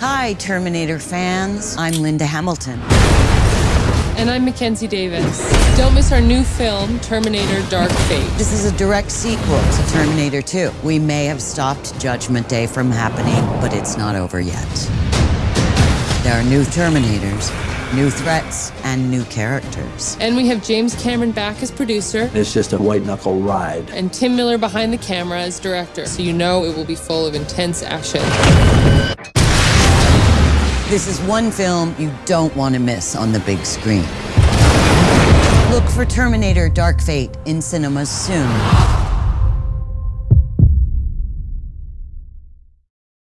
Hi, Terminator fans. I'm Linda Hamilton. And I'm Mackenzie Davis. Don't miss our new film, Terminator Dark Fate. This is a direct sequel to Terminator 2. We may have stopped Judgment Day from happening, but it's not over yet. There are new Terminators, new threats, and new characters. And we have James Cameron back as producer It's just a white knuckle ride. and Tim Miller behind the camera as director, so you know it will be full of intense action. This is one film you don't want to miss on the big screen. Look for Terminator Dark Fate in cinemas soon.